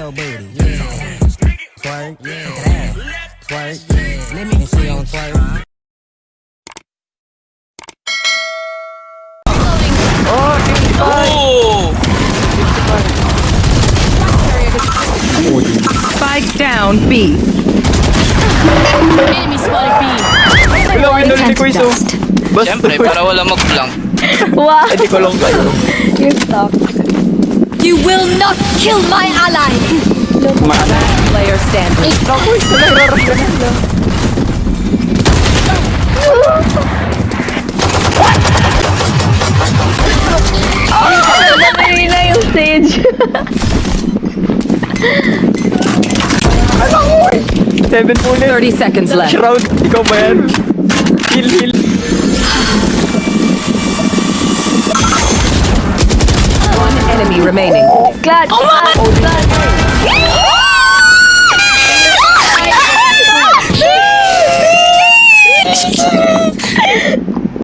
little booty. Yeah. Twerk. Yeah. Twerk. Yeah. Let me see on twerk. Oh! Spike down B. Enemy spotted B. Wala, winulti ko iso. Basta, Siyempre, para wala mag-blank. Wow, hindi ko lang kayo. you're stuck. You will not kill my ally. Player standing. Mahina yung stage. Seven bullet. 30 seconds left. Shroud, ikaw ba yan? Heal, heal. Enemy remaining. Glad. Oh.